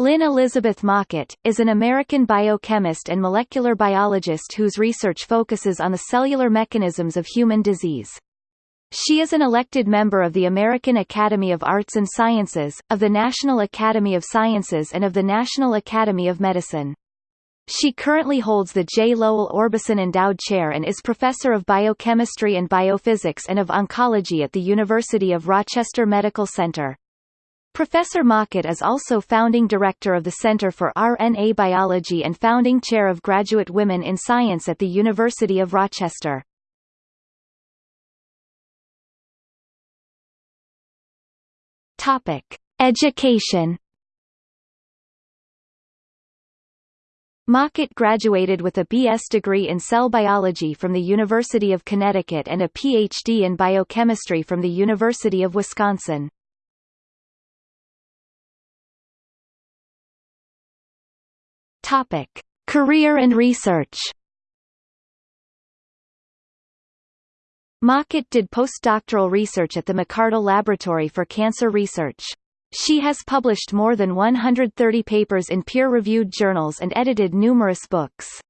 Lynne Elizabeth Maquat, is an American biochemist and molecular biologist whose research focuses on the cellular mechanisms of human disease. She is an elected member of the American Academy of Arts and Sciences, of the National Academy of Sciences and of the National Academy of Medicine. She currently holds the J. Lowell Orbison Endowed Chair and is Professor of Biochemistry and Biophysics and of Oncology at the University of Rochester Medical Center. Professor Maquat is also founding director of the Center for RNA Biology and founding chair of Graduate Women in Science at the University of Rochester. Topic: Education. Maquat graduated with a B.S. degree in cell biology from the University of Connecticut and a Ph.D. in biochemistry from the University of Wisconsin. Topic: Career and research. Maquat did postdoctoral research at the McArdle Laboratory for Cancer Research. She has published more than 130 papers in peer-reviewed journals and edited numerous books.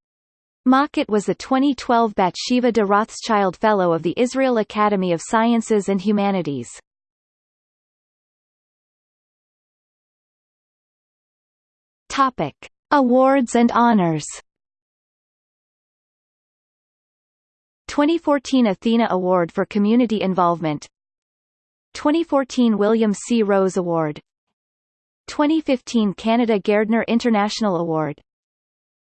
Maquat was the 2012 Bathsheba de Rothschild Fellow of the Israel Academy of Sciences and Humanities. Topic. Awards and honors. 2014 Athena Award for Community Involvement. 2014 William C. Rose Award. 2015 Canada Gairdner International Award.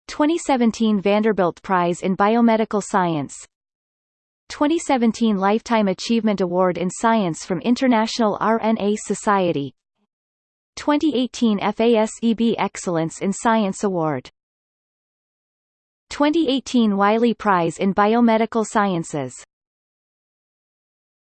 2017 Vanderbilt Prize in Biomedical Science. 2017 Lifetime Achievement Award in Science from International RNA Society 2018 FASEB Excellence in Science Award. 2018 Wiley Prize in Biomedical Sciences